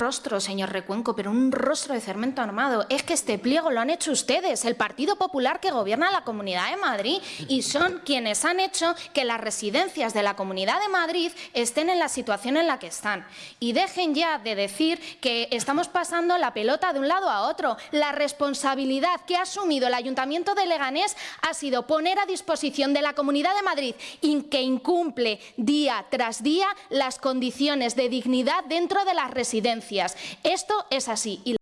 rostro, señor Recuenco, pero un rostro de cemento armado. Es que este pliego lo han hecho ustedes, el Partido Popular que gobierna la Comunidad de Madrid, y son quienes han hecho que las residencias de la Comunidad de Madrid estén en la situación en la que están. Y dejen ya de decir que estamos pasando la pelota de un lado a otro. La responsabilidad que ha asumido el Ayuntamiento de Leganés ha sido poner a disposición de la Comunidad de Madrid y que incumple día tras día las condiciones de dignidad dentro de las residencias. Esto es así.